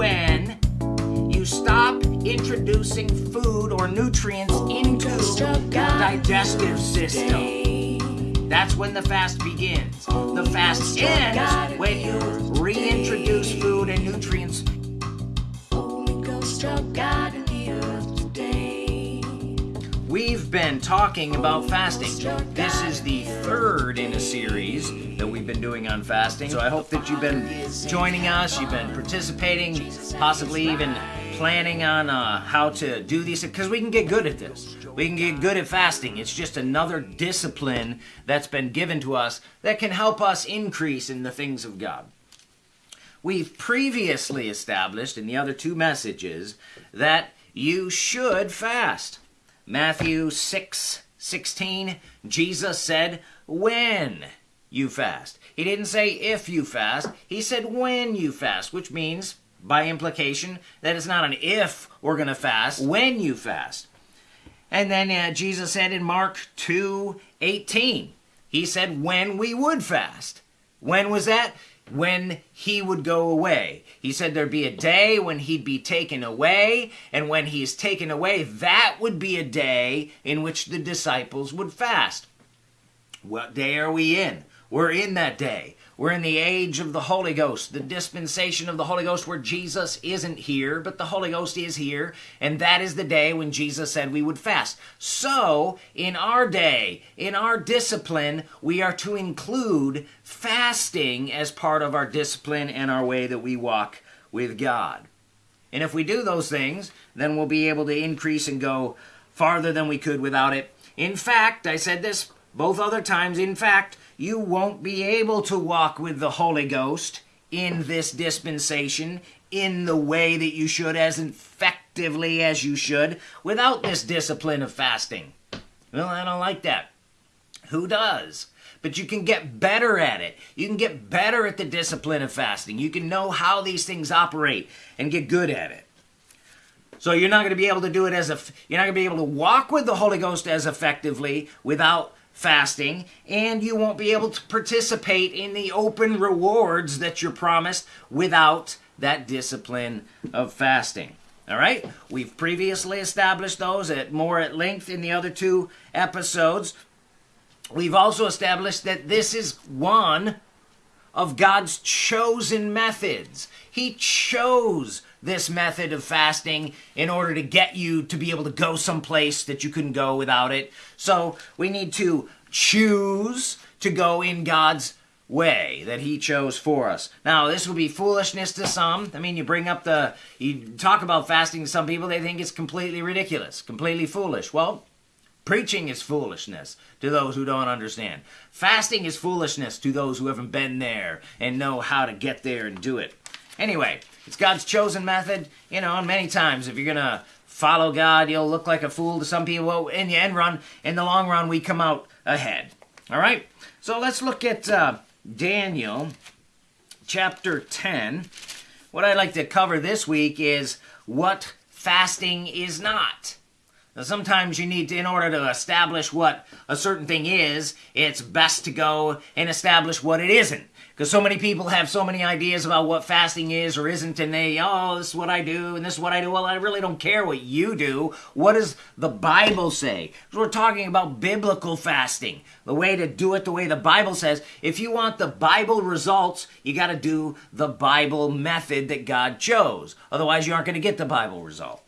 when you stop introducing food or nutrients into the digestive system. That's when the fast begins. The fast ends when you reintroduce food and nutrients. We've been talking about fasting. This is the third in a series that we've been doing on fasting. So I hope that you've been joining us, you've been participating, possibly even planning on uh, how to do these because we can get good at this. We can get good at fasting. It's just another discipline that's been given to us that can help us increase in the things of God. We've previously established in the other two messages that you should fast. Matthew 6 16, Jesus said, When you fast. He didn't say if you fast, he said when you fast, which means, by implication, that it's not an if we're going to fast, when you fast. And then uh, Jesus said in Mark 2 18, he said when we would fast. When was that? When he would go away. He said there'd be a day when he'd be taken away, and when he's taken away, that would be a day in which the disciples would fast. What day are we in? We're in that day. We're in the age of the Holy Ghost, the dispensation of the Holy Ghost where Jesus isn't here, but the Holy Ghost is here, and that is the day when Jesus said we would fast. So, in our day, in our discipline, we are to include fasting as part of our discipline and our way that we walk with God. And if we do those things, then we'll be able to increase and go farther than we could without it. In fact, I said this both other times, in fact, you won't be able to walk with the Holy Ghost in this dispensation in the way that you should, as effectively as you should, without this discipline of fasting. Well, I don't like that. Who does? But you can get better at it. You can get better at the discipline of fasting. You can know how these things operate and get good at it. So you're not going to be able to do it as a you're not going to be able to walk with the Holy Ghost as effectively without fasting, and you won't be able to participate in the open rewards that you're promised without that discipline of fasting. All right? We've previously established those at more at length in the other two episodes. We've also established that this is one of God's chosen methods. He chose this method of fasting in order to get you to be able to go someplace that you couldn't go without it. So we need to choose to go in God's way that he chose for us. Now, this will be foolishness to some. I mean, you bring up the, you talk about fasting to some people, they think it's completely ridiculous, completely foolish. Well, preaching is foolishness to those who don't understand. Fasting is foolishness to those who haven't been there and know how to get there and do it. Anyway, it's God's chosen method, you know, and many times if you're going to follow God, you'll look like a fool to some people. In the end run, in the long run, we come out ahead. All right? So let's look at uh, Daniel chapter 10. What I'd like to cover this week is what fasting is not. Now, sometimes you need to, in order to establish what a certain thing is, it's best to go and establish what it isn't. Because so many people have so many ideas about what fasting is or isn't, and they, oh, this is what I do, and this is what I do. Well, I really don't care what you do. What does the Bible say? We're talking about biblical fasting, the way to do it the way the Bible says. If you want the Bible results, you got to do the Bible method that God chose. Otherwise, you aren't going to get the Bible result.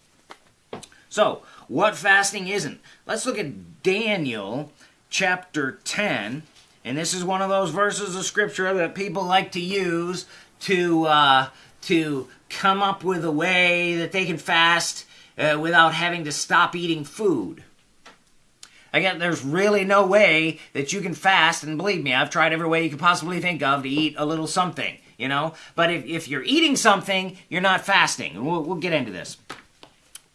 So, what fasting isn't? Let's look at Daniel chapter 10 and this is one of those verses of scripture that people like to use to uh, to come up with a way that they can fast uh, without having to stop eating food. Again, there's really no way that you can fast, and believe me, I've tried every way you could possibly think of to eat a little something, you know? But if, if you're eating something, you're not fasting. We'll, we'll get into this.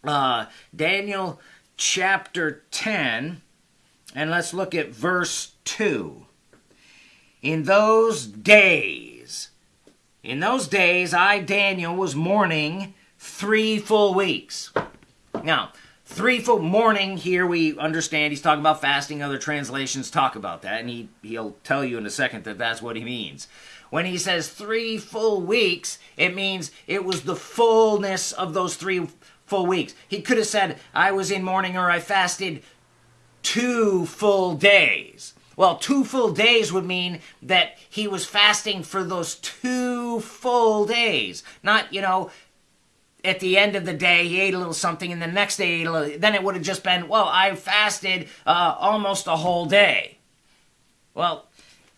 Uh, Daniel chapter 10, and let's look at verse 2 in those days, in those days, I, Daniel, was mourning three full weeks. Now, three full mourning here we understand he's talking about fasting other translations talk about that and he, he'll tell you in a second that that's what he means When he says three full weeks, it means it was the fullness of those three full weeks. He could have said, I was in mourning or I fasted two full days. Well, two full days would mean that he was fasting for those two full days. Not, you know, at the end of the day, he ate a little something, and the next day, ate a little, then it would have just been, well, I fasted uh, almost a whole day. Well,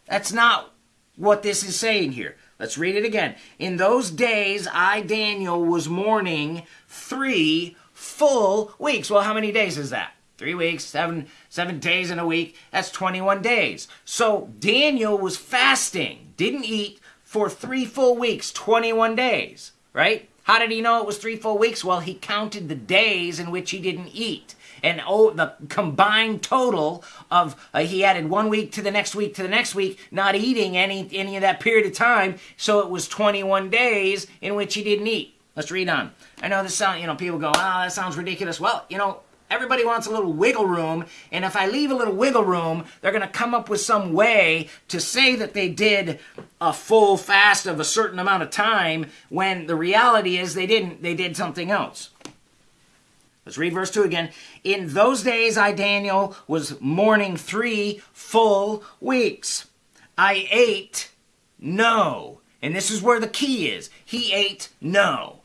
that's not what this is saying here. Let's read it again. In those days, I, Daniel, was mourning three full weeks. Well, how many days is that? Three weeks, seven, seven days in a week. That's 21 days. So Daniel was fasting, didn't eat for three full weeks, 21 days, right? How did he know it was three full weeks? Well, he counted the days in which he didn't eat and oh, the combined total of uh, he added one week to the next week to the next week, not eating any any of that period of time. So it was 21 days in which he didn't eat. Let's read on. I know this sound, you know, people go, ah, oh, that sounds ridiculous. Well, you know, Everybody wants a little wiggle room, and if I leave a little wiggle room, they're going to come up with some way to say that they did a full fast of a certain amount of time when the reality is they didn't. They did something else. Let's read verse 2 again. In those days, I, Daniel, was mourning three full weeks. I ate no. And this is where the key is. He ate no.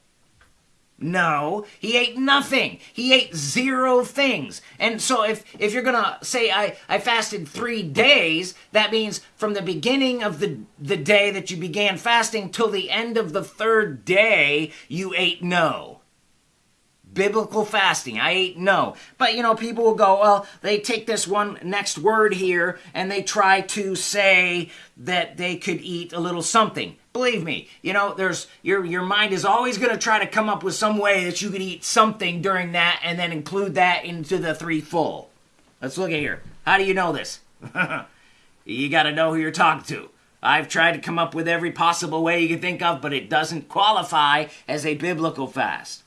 No, he ate nothing. He ate zero things. And so if, if you're going to say I, I fasted three days, that means from the beginning of the, the day that you began fasting till the end of the third day, you ate no biblical fasting. I ate no. But you know, people will go, well, they take this one next word here and they try to say that they could eat a little something. Believe me, you know, there's your your mind is always going to try to come up with some way that you could eat something during that and then include that into the three full. Let's look at here. How do you know this? you got to know who you're talking to. I've tried to come up with every possible way you can think of, but it doesn't qualify as a biblical fast.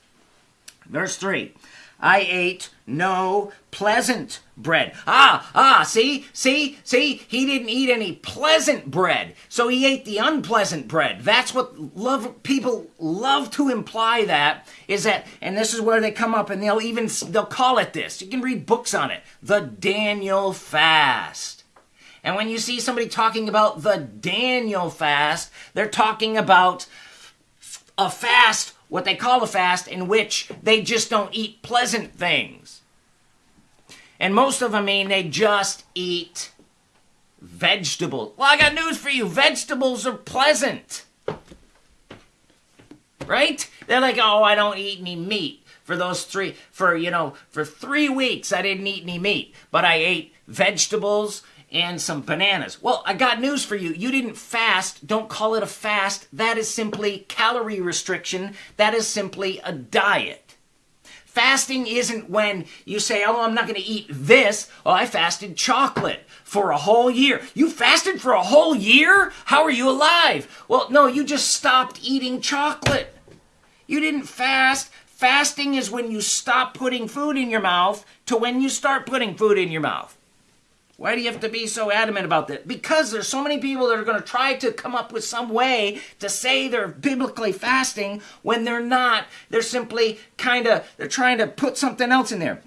Verse 3 I ate no pleasant bread. Ah, ah, see, see, see, he didn't eat any pleasant bread. So he ate the unpleasant bread. That's what love people love to imply that is that and this is where they come up and they'll even they'll call it this. You can read books on it. The Daniel fast. And when you see somebody talking about the Daniel fast, they're talking about a fast what they call a fast in which they just don't eat pleasant things. And most of them mean they just eat vegetables. Well, I got news for you vegetables are pleasant. Right? They're like, oh, I don't eat any meat. For those three, for, you know, for three weeks I didn't eat any meat, but I ate vegetables and some bananas. Well, I got news for you. You didn't fast. Don't call it a fast. That is simply calorie restriction. That is simply a diet. Fasting isn't when you say, oh, I'm not going to eat this. Oh, I fasted chocolate for a whole year. You fasted for a whole year? How are you alive? Well, no, you just stopped eating chocolate. You didn't fast. Fasting is when you stop putting food in your mouth to when you start putting food in your mouth. Why do you have to be so adamant about that? Because there's so many people that are going to try to come up with some way to say they're biblically fasting when they're not. They're simply kind of they're trying to put something else in there.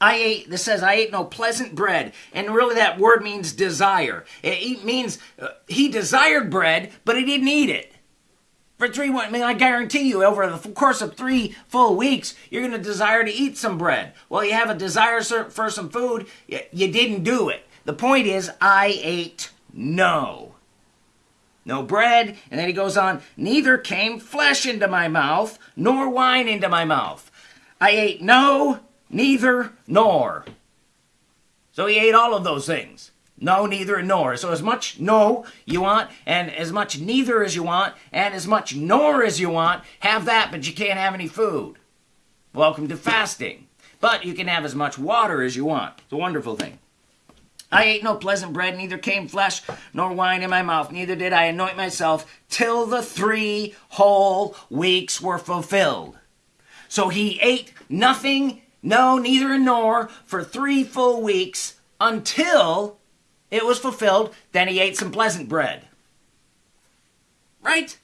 I ate, this says, I ate no pleasant bread. And really that word means desire. It means uh, he desired bread, but he didn't eat it for three I mean, I guarantee you, over the course of three full weeks, you're going to desire to eat some bread. Well, you have a desire for some food, you didn't do it. The point is, I ate no. No bread, and then he goes on, neither came flesh into my mouth, nor wine into my mouth. I ate no, neither, nor. So he ate all of those things. No, neither, nor. So as much no you want, and as much neither as you want, and as much nor as you want, have that, but you can't have any food. Welcome to fasting. But you can have as much water as you want. It's a wonderful thing. I ate no pleasant bread, neither came flesh nor wine in my mouth, neither did I anoint myself till the three whole weeks were fulfilled. So he ate nothing, no, neither nor, for three full weeks until it was fulfilled. Then he ate some pleasant bread. Right?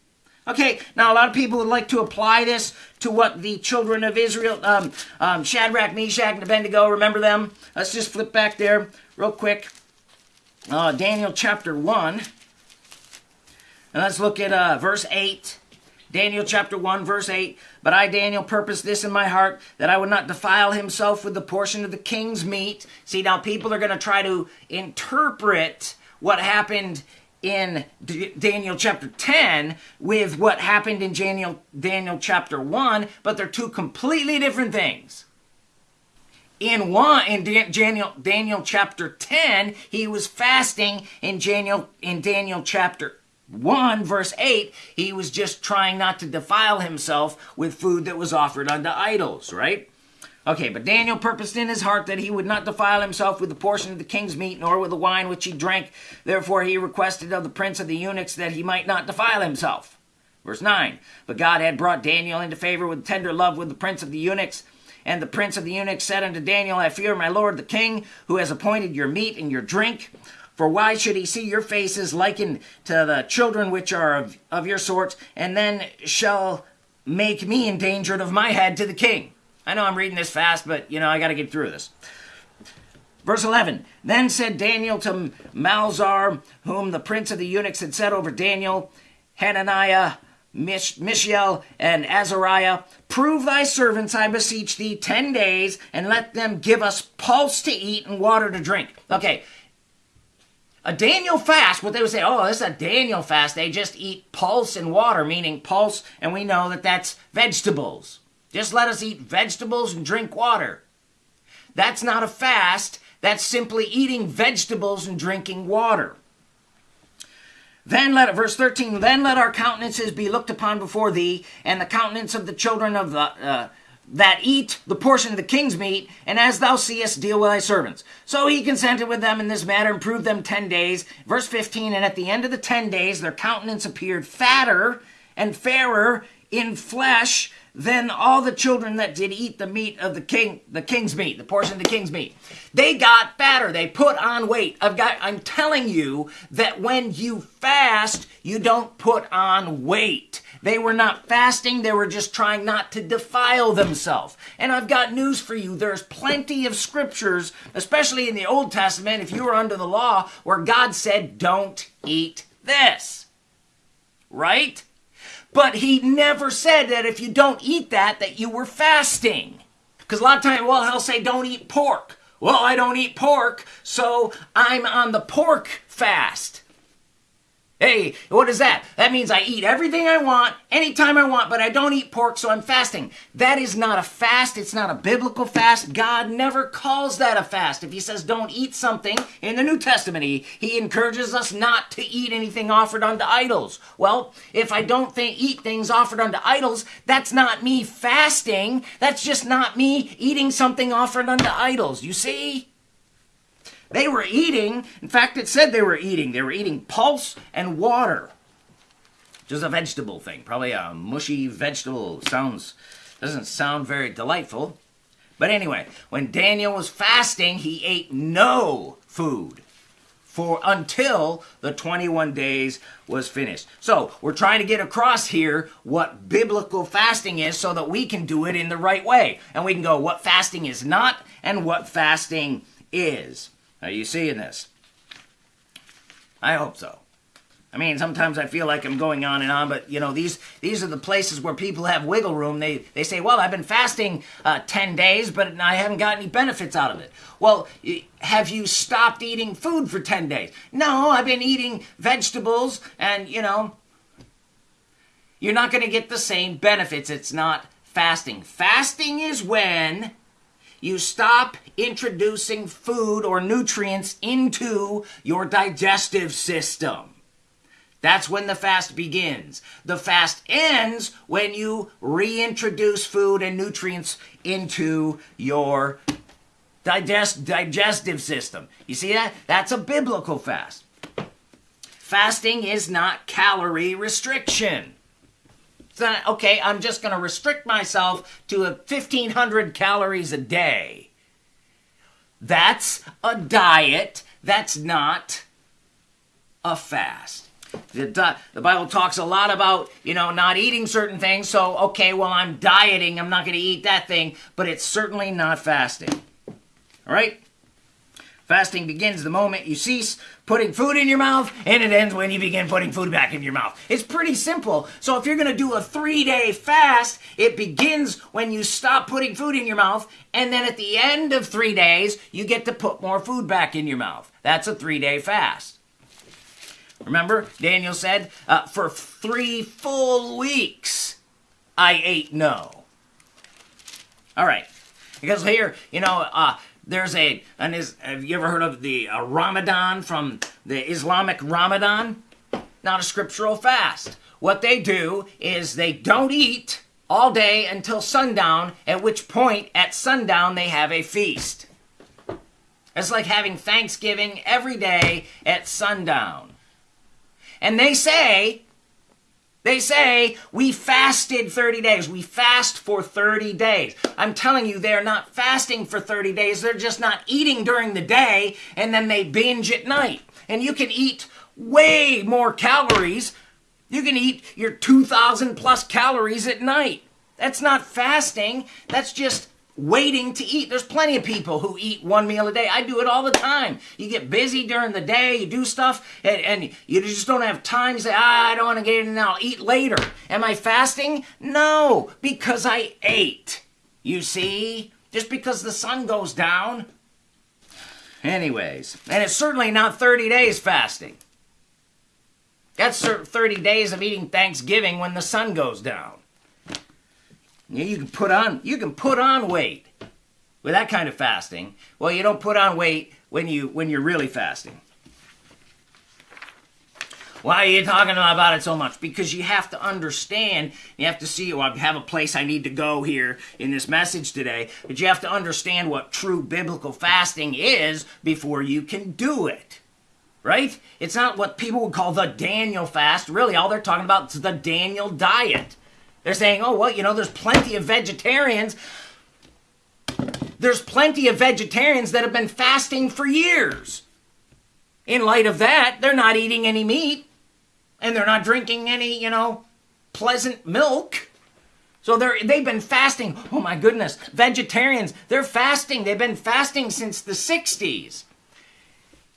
Okay, now a lot of people would like to apply this to what the children of Israel, um, um, Shadrach, Meshach, and Abednego, remember them? Let's just flip back there real quick. Uh, Daniel chapter 1. And let's look at uh, verse 8. Daniel chapter 1, verse 8. But I, Daniel, purposed this in my heart, that I would not defile himself with the portion of the king's meat. See, now people are going to try to interpret what happened in D- Daniel chapter 10 with what happened in Daniel, Daniel chapter 1, but they're two completely different things. In one in Daniel Daniel chapter 10, he was fasting in Daniel in Daniel chapter 1 verse 8, he was just trying not to defile himself with food that was offered unto idols, right? Okay, but Daniel purposed in his heart that he would not defile himself with the portion of the king's meat, nor with the wine which he drank. Therefore he requested of the prince of the eunuchs that he might not defile himself. Verse 9 But God had brought Daniel into favor with tender love with the prince of the eunuchs. And the prince of the eunuchs said unto Daniel, I fear my lord the king, who has appointed your meat and your drink. For why should he see your faces likened to the children which are of, of your sort, and then shall make me endangered of my head to the king? I know I'm reading this fast, but you know, I got to get through this. Verse 11 Then said Daniel to Melzar, whom the prince of the eunuchs had set over Daniel, Hananiah, Mish- Mishael, and Azariah, Prove thy servants, I beseech thee, ten days, and let them give us pulse to eat and water to drink. Okay. A Daniel fast, what they would say, oh, this is a Daniel fast. They just eat pulse and water, meaning pulse, and we know that that's vegetables. Just let us eat vegetables and drink water. That's not a fast. That's simply eating vegetables and drinking water. Then let verse 13, then let our countenances be looked upon before thee, and the countenance of the children of the uh, that eat the portion of the king's meat, and as thou seest, deal with thy servants. So he consented with them in this matter and proved them ten days. Verse 15, and at the end of the ten days, their countenance appeared fatter and fairer in flesh than all the children that did eat the meat of the king, the king's meat, the portion of the king's meat, they got fatter. They put on weight. I've got, I'm telling you that when you fast, you don't put on weight. They were not fasting, they were just trying not to defile themselves. And I've got news for you. There's plenty of scriptures, especially in the Old Testament, if you were under the law, where God said, don't eat this. Right? But he never said that if you don't eat that, that you were fasting. Because a lot of times, well, he'll say, don't eat pork. Well, I don't eat pork, so I'm on the pork fast. Hey, what is that? That means I eat everything I want, anytime I want, but I don't eat pork, so I'm fasting. That is not a fast. It's not a biblical fast. God never calls that a fast. If He says don't eat something in the New Testament, He, encourages us not to eat anything offered unto idols. Well, if I don't think, eat things offered unto idols, that's not me fasting. That's just not me eating something offered unto idols. You see? They were eating, in fact, it said they were eating. They were eating pulse and water. Just a vegetable thing, probably a mushy vegetable. Sounds, doesn't sound very delightful. But anyway, when Daniel was fasting, he ate no food for until the 21 days was finished. So, we're trying to get across here what biblical fasting is so that we can do it in the right way. And we can go what fasting is not and what fasting is. Are you seeing this? I hope so. I mean, sometimes I feel like I'm going on and on, but you know, these these are the places where people have wiggle room. They they say, "Well, I've been fasting uh, ten days, but I haven't got any benefits out of it." Well, have you stopped eating food for ten days? No, I've been eating vegetables, and you know, you're not going to get the same benefits. It's not fasting. Fasting is when you stop introducing food or nutrients into your digestive system. That's when the fast begins. The fast ends when you reintroduce food and nutrients into your digest, digestive system. You see that? That's a biblical fast. Fasting is not calorie restriction okay, I'm just going to restrict myself to a 1500 calories a day. That's a diet. That's not a fast. The, the Bible talks a lot about, you know, not eating certain things. So, okay, well, I'm dieting. I'm not going to eat that thing. But it's certainly not fasting. All right? Fasting begins the moment you cease putting food in your mouth, and it ends when you begin putting food back in your mouth. It's pretty simple. So if you're going to do a three day fast, it begins when you stop putting food in your mouth, and then at the end of three days, you get to put more food back in your mouth. That's a three day fast. Remember, Daniel said, uh, for three full weeks, I ate no. All right. Because here, you know, uh, there's a, an is, have you ever heard of the uh, Ramadan from the Islamic Ramadan? Not a scriptural fast. What they do is they don't eat all day until sundown, at which point at sundown they have a feast. It's like having Thanksgiving every day at sundown. And they say they say we fasted 30 days. We fast for 30 days. I'm telling you, they're not fasting for 30 days. They're just not eating during the day and then they binge at night. And you can eat way more calories. You can eat your 2,000 plus calories at night. That's not fasting. That's just waiting to eat. There's plenty of people who eat one meal a day. I do it all the time. You get busy during the day, you do stuff, and, and you just don't have time to say, ah, I don't want to get in now, I'll eat later. Am I fasting? No, because I ate. You see? Just because the sun goes down. Anyways, and it's certainly not 30 days fasting. That's 30 days of eating Thanksgiving when the sun goes down. You can put on you can put on weight with that kind of fasting. Well, you don't put on weight when you when you're really fasting. Why are you talking about it so much? Because you have to understand, you have to see, well, I have a place I need to go here in this message today, but you have to understand what true biblical fasting is before you can do it. Right? It's not what people would call the Daniel fast. Really, all they're talking about is the Daniel diet. They're saying, oh, well, you know, there's plenty of vegetarians. There's plenty of vegetarians that have been fasting for years. In light of that, they're not eating any meat and they're not drinking any, you know, pleasant milk. So they're they've been fasting. Oh my goodness, vegetarians, they're fasting. They've been fasting since the 60s.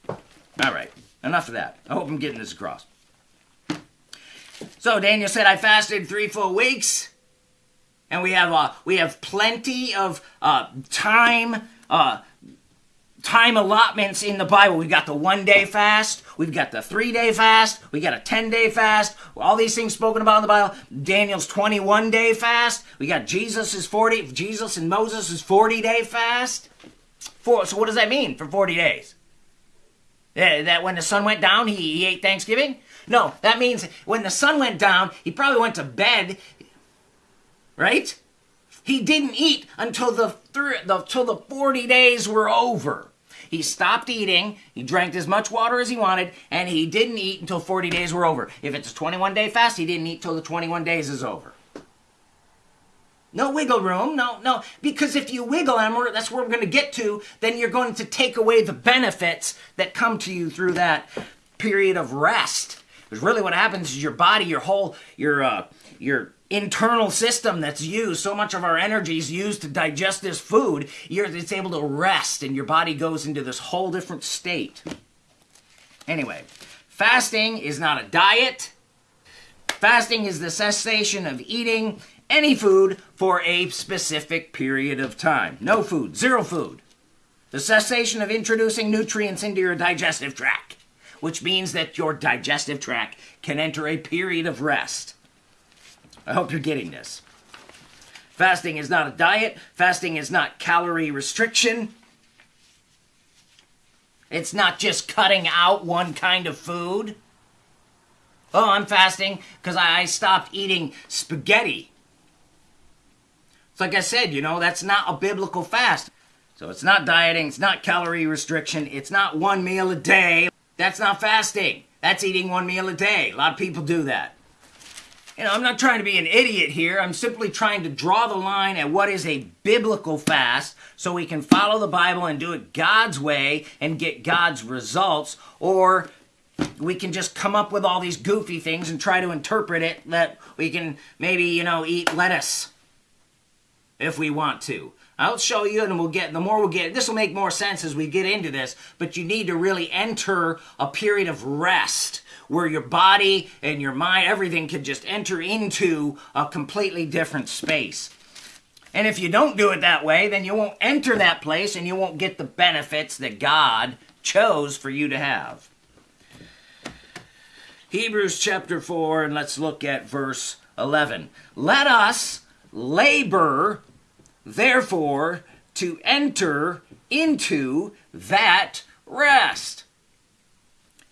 All right, enough of that. I hope I'm getting this across. So Daniel said, I fasted three full weeks, and we have uh, we have plenty of uh, time uh, time allotments in the Bible. We've got the one day fast, we've got the three day fast, we got a 10 day fast, all these things spoken about in the Bible. Daniel's 21 day fast, we got Jesus' 40, Jesus and Moses' 40 day fast. For, so what does that mean for 40 days? Eh, that when the sun went down, he, he ate Thanksgiving? No, that means when the sun went down, he probably went to bed, right? He didn't eat until the, the, until the 40 days were over. He stopped eating, he drank as much water as he wanted, and he didn't eat until 40 days were over. If it's a 21 day fast, he didn't eat till the 21 days is over. No wiggle room, no, no, because if you wiggle, and that's where we're going to get to, then you're going to take away the benefits that come to you through that period of rest. Because really what happens is your body, your whole, your, uh, your internal system that's used, so much of our energy is used to digest this food, it's able to rest and your body goes into this whole different state. Anyway, fasting is not a diet. Fasting is the cessation of eating any food for a specific period of time. No food, zero food. The cessation of introducing nutrients into your digestive tract which means that your digestive tract can enter a period of rest. I hope you're getting this. Fasting is not a diet, fasting is not calorie restriction. It's not just cutting out one kind of food. Oh, I'm fasting because I stopped eating spaghetti. It's like I said, you know, that's not a biblical fast. So it's not dieting, it's not calorie restriction, it's not one meal a day. That's not fasting. That's eating one meal a day. A lot of people do that. You know, I'm not trying to be an idiot here. I'm simply trying to draw the line at what is a biblical fast so we can follow the Bible and do it God's way and get God's results or we can just come up with all these goofy things and try to interpret it that we can maybe, you know, eat lettuce if we want to. I'll show you and we'll get, the more we'll get, this will make more sense as we get into this, but you need to really enter a period of rest where your body and your mind, everything can just enter into a completely different space. And if you don't do it that way, then you won't enter that place and you won't get the benefits that God chose for you to have. Hebrews chapter 4, and let's look at verse 11. Let us labor, therefore, to enter into that rest.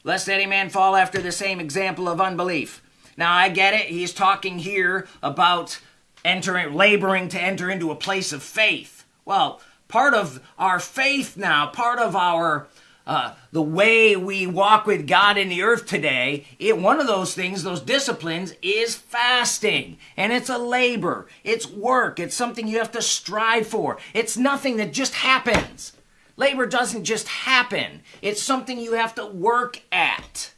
Lest any man fall after the same example of unbelief. Now, I get it. He's talking here about entering, laboring to enter into a place of faith. Well, part of our faith now, part of our uh, the way we walk with God in the earth today, it, one of those things, those disciplines, is fasting. And it's a labor, it's work, it's something you have to strive for. It's nothing that just happens. Labor doesn't just happen, it's something you have to work at.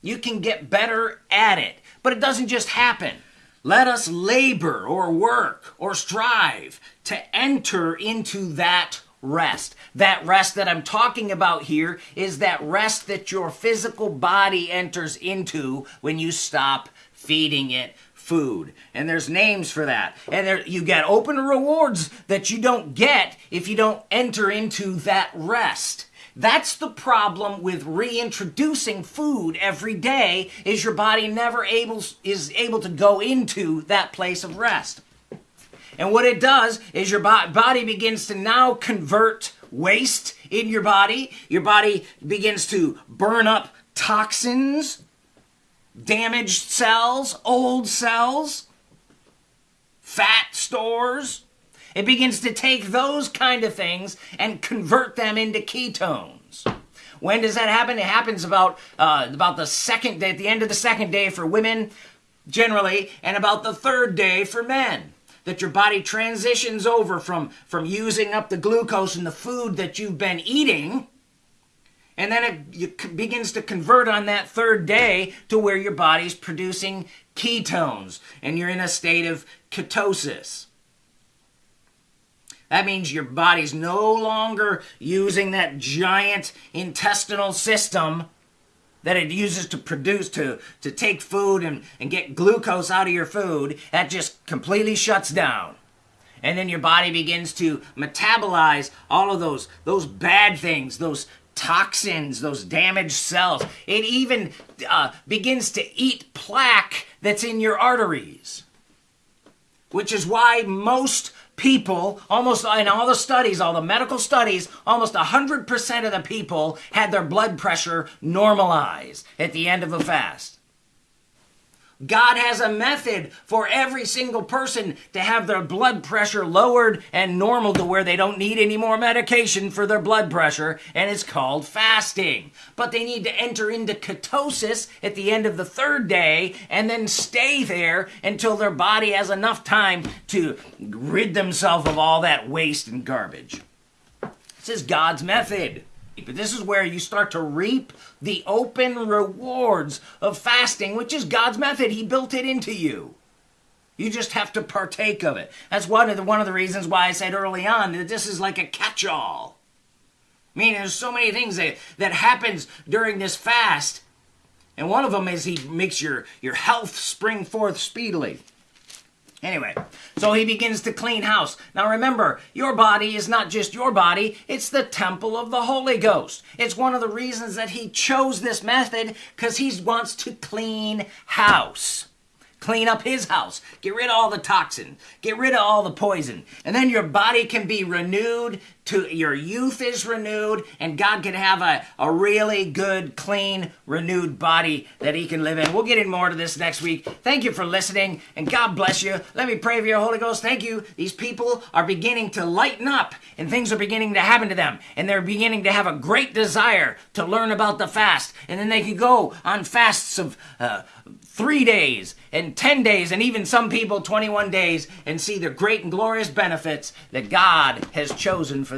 You can get better at it, but it doesn't just happen. Let us labor or work or strive to enter into that rest. That rest that I'm talking about here is that rest that your physical body enters into when you stop feeding it food. And there's names for that. And there, you get open rewards that you don't get if you don't enter into that rest. That's the problem with reintroducing food every day is your body never able is able to go into that place of rest. And what it does is your body begins to now convert waste in your body. Your body begins to burn up toxins, damaged cells, old cells, fat stores. It begins to take those kind of things and convert them into ketones. When does that happen? It happens about uh, about the second day, at the end of the second day for women, generally, and about the third day for men that your body transitions over from, from using up the glucose in the food that you've been eating. And then it, begins to convert on that third day to where your body's producing ketones and you're in a state of ketosis. That means your body's no longer using that giant intestinal system that it uses to produce to to take food and, and get glucose out of your food that just completely shuts down. And then your body begins to metabolize all of those those bad things those toxins those damaged cells. It even uh, begins to eat plaque that's in your arteries which is why most people, almost in all the studies, all the medical studies, almost 100% of the people had their blood pressure normalized at the end of a fast. God has a method for every single person to have their blood pressure lowered and normal to where they don't need any more medication for their blood pressure, and it's called fasting. But they need to enter into ketosis at the end of the third day and then stay there until their body has enough time to rid themselves of all that waste and garbage. This is God's method. But this is where you start to reap the open rewards of fasting, which is God's method. He built it into you. You just have to partake of it. That's one of the, one of the reasons why I said early on that this is like a catch-all. I mean, there's so many things that, that happens during this fast. And one of them is he makes your, your health spring forth speedily. Anyway, so he begins to clean house. Now remember, your body is not just your body, it's the temple of the Holy Ghost. It's one of the reasons that he chose this method because he wants to clean house. Clean up his house. Get rid of all the toxin. Get rid of all the poison. And then your body can be renewed to your youth is renewed and God can have a, a really good, clean, renewed body that he can live in. We'll get in more to this next week. Thank you for listening and God bless you. Let me pray for your Holy Ghost. Thank you. These people are beginning to lighten up and things are beginning to happen to them and they're beginning to have a great desire to learn about the fast and then they can go on fasts of uh, three days and 10 days and even some people 21 days and see the great and glorious benefits that God has chosen for